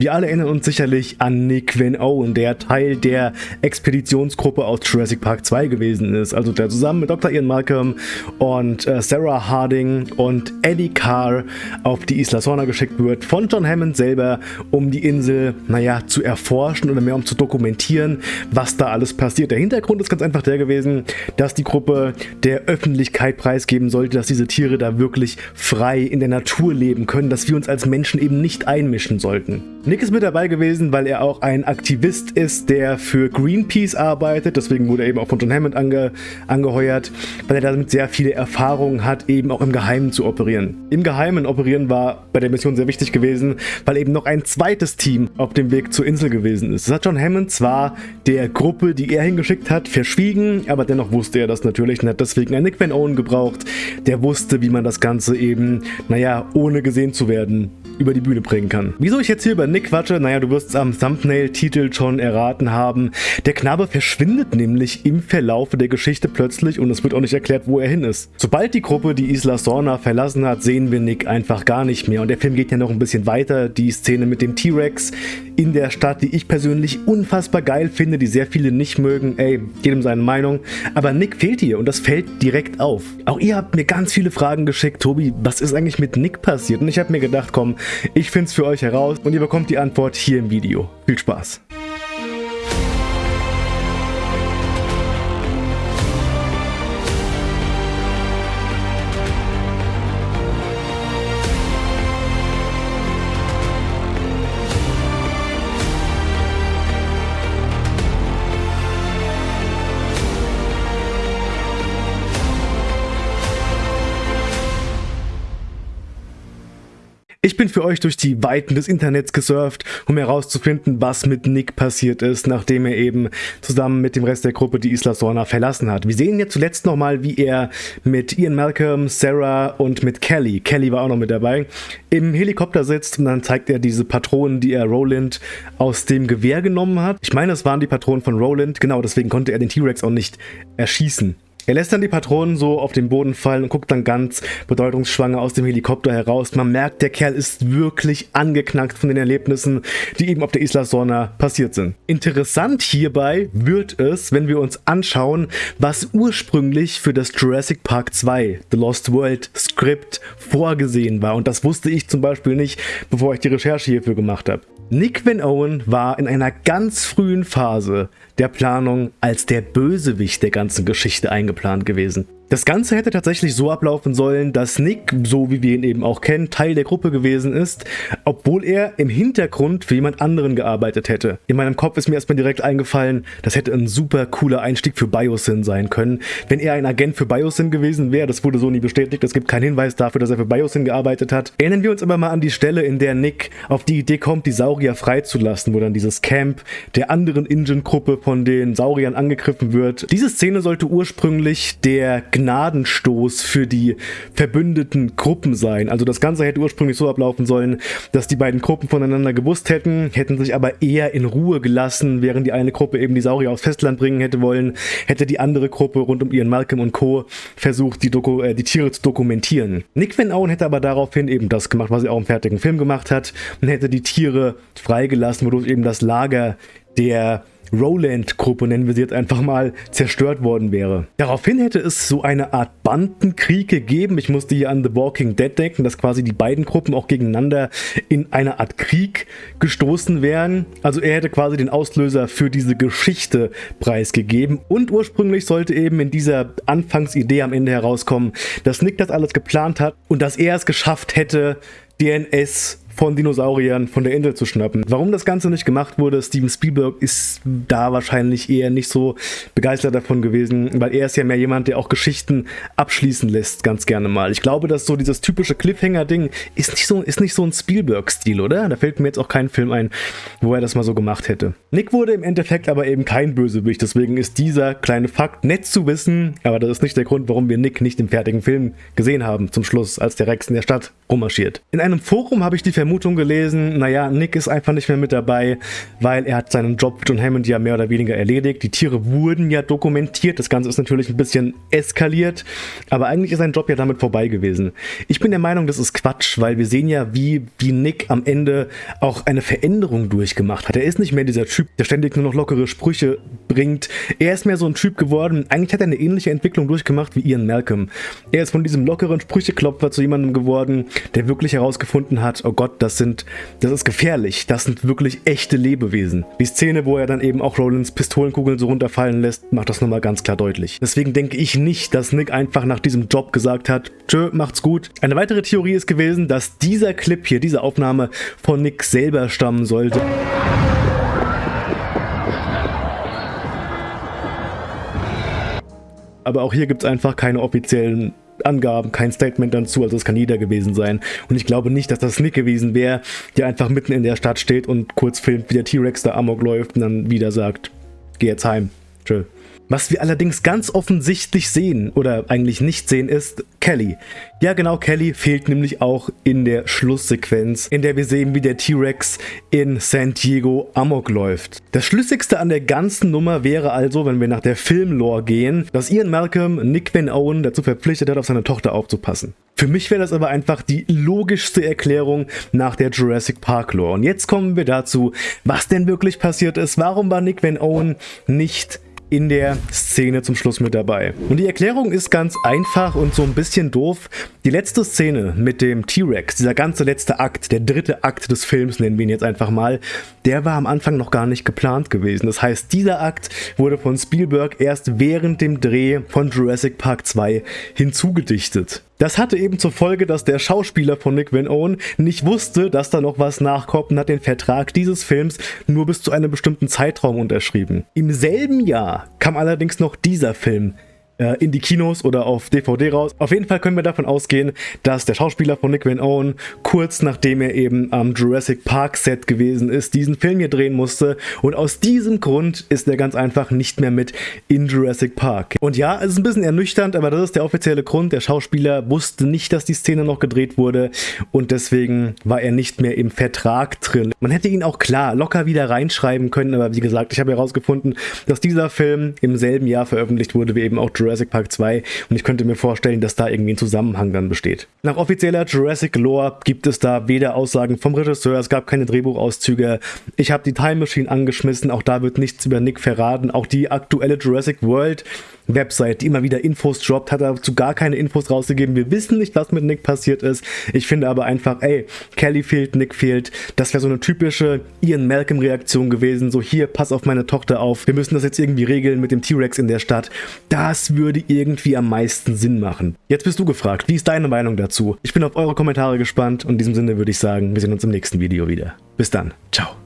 Wir alle erinnern uns sicherlich an Nick Van Owen, der Teil der Expeditionsgruppe aus Jurassic Park 2 gewesen ist. Also der zusammen mit Dr. Ian Malcolm und äh, Sarah Harding und Eddie Carr auf die Isla Sorna geschickt wird von John Hammond selber, um die Insel, naja, zu erforschen oder mehr um zu dokumentieren, was da alles passiert. Der Hintergrund ist ganz einfach der gewesen, dass die Gruppe der Öffentlichkeit preisgeben sollte, dass diese Tiere da wirklich frei in der Natur leben können, dass wir uns als Menschen eben nicht einmischen sollten. Nick ist mit dabei gewesen, weil er auch ein Aktivist ist, der für Greenpeace arbeitet. Deswegen wurde er eben auch von John Hammond ange, angeheuert, weil er damit sehr viele Erfahrungen hat, eben auch im Geheimen zu operieren. Im Geheimen operieren war bei der Mission sehr wichtig gewesen, weil eben noch ein zweites Team auf dem Weg zur Insel gewesen ist. Das hat John Hammond zwar der Gruppe, die er hingeschickt hat, verschwiegen, aber dennoch wusste er das natürlich und hat deswegen einen Nick Van Owen gebraucht, der wusste, wie man das Ganze eben, naja, ohne gesehen zu werden, über die Bühne bringen kann. Wieso ich jetzt hier über Nick quatsche? Naja, du wirst es am Thumbnail-Titel schon erraten haben. Der Knabe verschwindet nämlich im Verlaufe der Geschichte plötzlich und es wird auch nicht erklärt, wo er hin ist. Sobald die Gruppe die Isla Sorna verlassen hat, sehen wir Nick einfach gar nicht mehr. Und der Film geht ja noch ein bisschen weiter. Die Szene mit dem T-Rex in der Stadt, die ich persönlich unfassbar geil finde, die sehr viele nicht mögen. Ey, jedem seine Meinung. Aber Nick fehlt hier und das fällt direkt auf. Auch ihr habt mir ganz viele Fragen geschickt. Tobi, was ist eigentlich mit Nick passiert? Und ich habe mir gedacht, komm, ich finde es für euch heraus und ihr bekommt die Antwort hier im Video. Viel Spaß! Ich bin für euch durch die Weiten des Internets gesurft, um herauszufinden, was mit Nick passiert ist, nachdem er eben zusammen mit dem Rest der Gruppe die Isla Sorna verlassen hat. Wir sehen jetzt zuletzt nochmal, wie er mit Ian Malcolm, Sarah und mit Kelly, Kelly war auch noch mit dabei, im Helikopter sitzt und dann zeigt er diese Patronen, die er Roland aus dem Gewehr genommen hat. Ich meine, es waren die Patronen von Roland, genau, deswegen konnte er den T-Rex auch nicht erschießen. Er lässt dann die Patronen so auf den Boden fallen und guckt dann ganz bedeutungsschwanger aus dem Helikopter heraus. Man merkt, der Kerl ist wirklich angeknackt von den Erlebnissen, die eben auf der Isla Sorna passiert sind. Interessant hierbei wird es, wenn wir uns anschauen, was ursprünglich für das Jurassic Park 2 The Lost World Skript vorgesehen war. Und das wusste ich zum Beispiel nicht, bevor ich die Recherche hierfür gemacht habe. Nick Van Owen war in einer ganz frühen Phase der Planung als der Bösewicht der ganzen Geschichte eingeplant gewesen. Das Ganze hätte tatsächlich so ablaufen sollen, dass Nick, so wie wir ihn eben auch kennen, Teil der Gruppe gewesen ist, obwohl er im Hintergrund für jemand anderen gearbeitet hätte. In meinem Kopf ist mir erstmal direkt eingefallen, das hätte ein super cooler Einstieg für Biosyn sein können. Wenn er ein Agent für Biosyn gewesen wäre, das wurde so nie bestätigt, es gibt keinen Hinweis dafür, dass er für Biosyn gearbeitet hat. Erinnern wir uns aber mal an die Stelle, in der Nick auf die Idee kommt, die Saurier freizulassen, wo dann dieses Camp der anderen Ingen-Gruppe von den Sauriern angegriffen wird. Diese Szene sollte ursprünglich der Gnadenstoß für die verbündeten Gruppen sein. Also das Ganze hätte ursprünglich so ablaufen sollen, dass die beiden Gruppen voneinander gewusst hätten, hätten sich aber eher in Ruhe gelassen, während die eine Gruppe eben die Saurier aufs Festland bringen hätte wollen, hätte die andere Gruppe rund um ihren Malcolm und Co. versucht, die, Doku äh, die Tiere zu dokumentieren. Nick Van Owen hätte aber daraufhin eben das gemacht, was er auch im fertigen Film gemacht hat, und hätte die Tiere freigelassen, wodurch eben das Lager der Roland-Gruppe, nennen wir sie jetzt einfach mal, zerstört worden wäre. Daraufhin hätte es so eine Art Bandenkrieg gegeben. Ich musste hier an The Walking Dead denken, dass quasi die beiden Gruppen auch gegeneinander in eine Art Krieg gestoßen wären. Also er hätte quasi den Auslöser für diese Geschichte preisgegeben. Und ursprünglich sollte eben in dieser Anfangsidee am Ende herauskommen, dass Nick das alles geplant hat und dass er es geschafft hätte, DNS von Dinosauriern von der Insel zu schnappen. Warum das Ganze nicht gemacht wurde, Steven Spielberg ist da wahrscheinlich eher nicht so begeistert davon gewesen, weil er ist ja mehr jemand, der auch Geschichten abschließen lässt, ganz gerne mal. Ich glaube, dass so dieses typische Cliffhanger-Ding ist nicht so, ist nicht so ein Spielberg-Stil, oder? Da fällt mir jetzt auch kein Film ein, wo er das mal so gemacht hätte. Nick wurde im Endeffekt aber eben kein Bösewicht, deswegen ist dieser kleine Fakt nett zu wissen, aber das ist nicht der Grund, warum wir Nick nicht im fertigen Film gesehen haben, zum Schluss, als der Rex in der Stadt rummarschiert. In einem Forum habe ich die Vermutung Vermutung gelesen, naja, Nick ist einfach nicht mehr mit dabei, weil er hat seinen Job mit John Hammond ja mehr oder weniger erledigt. Die Tiere wurden ja dokumentiert, das Ganze ist natürlich ein bisschen eskaliert, aber eigentlich ist sein Job ja damit vorbei gewesen. Ich bin der Meinung, das ist Quatsch, weil wir sehen ja, wie, wie Nick am Ende auch eine Veränderung durchgemacht hat. Er ist nicht mehr dieser Typ, der ständig nur noch lockere Sprüche bringt. Er ist mehr so ein Typ geworden, eigentlich hat er eine ähnliche Entwicklung durchgemacht wie Ian Malcolm. Er ist von diesem lockeren Sprücheklopfer zu jemandem geworden, der wirklich herausgefunden hat, oh Gott, das sind, das ist gefährlich, das sind wirklich echte Lebewesen. Die Szene, wo er dann eben auch Rollins Pistolenkugeln so runterfallen lässt, macht das nochmal ganz klar deutlich. Deswegen denke ich nicht, dass Nick einfach nach diesem Job gesagt hat, tschö, macht's gut. Eine weitere Theorie ist gewesen, dass dieser Clip hier, diese Aufnahme von Nick selber stammen sollte. Aber auch hier gibt es einfach keine offiziellen Angaben, kein Statement dazu, also es kann jeder gewesen sein. Und ich glaube nicht, dass das Nick gewesen wäre, der einfach mitten in der Stadt steht und kurz filmt, wie der T-Rex da amok läuft und dann wieder sagt, geh jetzt heim. Tschö. Was wir allerdings ganz offensichtlich sehen, oder eigentlich nicht sehen, ist Kelly. Ja genau, Kelly fehlt nämlich auch in der Schlusssequenz, in der wir sehen, wie der T-Rex in San Diego amok läuft. Das Schlüssigste an der ganzen Nummer wäre also, wenn wir nach der Filmlore gehen, dass Ian Malcolm Nick Van Owen dazu verpflichtet hat, auf seine Tochter aufzupassen. Für mich wäre das aber einfach die logischste Erklärung nach der Jurassic Park Lore. Und jetzt kommen wir dazu, was denn wirklich passiert ist. Warum war Nick Van Owen nicht in der Szene zum Schluss mit dabei. Und die Erklärung ist ganz einfach und so ein bisschen doof. Die letzte Szene mit dem T-Rex, dieser ganze letzte Akt, der dritte Akt des Films, nennen wir ihn jetzt einfach mal, der war am Anfang noch gar nicht geplant gewesen. Das heißt, dieser Akt wurde von Spielberg erst während dem Dreh von Jurassic Park 2 hinzugedichtet. Das hatte eben zur Folge, dass der Schauspieler von Nick Van Owen nicht wusste, dass da noch was nachkommt und hat den Vertrag dieses Films nur bis zu einem bestimmten Zeitraum unterschrieben. Im selben Jahr kam allerdings noch dieser Film äh, in die Kinos oder auf DVD raus. Auf jeden Fall können wir davon ausgehen, dass der Schauspieler von Nick Van Owen kurz nachdem er eben am Jurassic Park Set gewesen ist, diesen Film hier drehen musste und aus diesem Grund ist er ganz einfach nicht mehr mit in Jurassic Park. Und ja, es ist ein bisschen ernüchternd, aber das ist der offizielle Grund. Der Schauspieler wusste nicht, dass die Szene noch gedreht wurde und deswegen war er nicht mehr im Vertrag drin. Man hätte ihn auch klar locker wieder reinschreiben können, aber wie gesagt, ich habe herausgefunden, dass dieser Film im selben Jahr veröffentlicht wurde wie eben auch Jurassic Jurassic Park 2 und ich könnte mir vorstellen, dass da irgendwie ein Zusammenhang dann besteht. Nach offizieller Jurassic Lore gibt es da weder Aussagen vom Regisseur, es gab keine Drehbuchauszüge. Ich habe die Time Machine angeschmissen, auch da wird nichts über Nick verraten. Auch die aktuelle Jurassic World Website, die immer wieder Infos droppt, hat dazu gar keine Infos rausgegeben. Wir wissen nicht, was mit Nick passiert ist. Ich finde aber einfach, ey, Kelly fehlt, Nick fehlt. Das wäre so eine typische Ian Malcolm Reaktion gewesen. So, hier, pass auf meine Tochter auf. Wir müssen das jetzt irgendwie regeln mit dem T-Rex in der Stadt. Das würde irgendwie am meisten Sinn machen. Jetzt bist du gefragt. Wie ist deine Meinung dazu? Ich bin auf eure Kommentare gespannt und in diesem Sinne würde ich sagen, wir sehen uns im nächsten Video wieder. Bis dann. Ciao.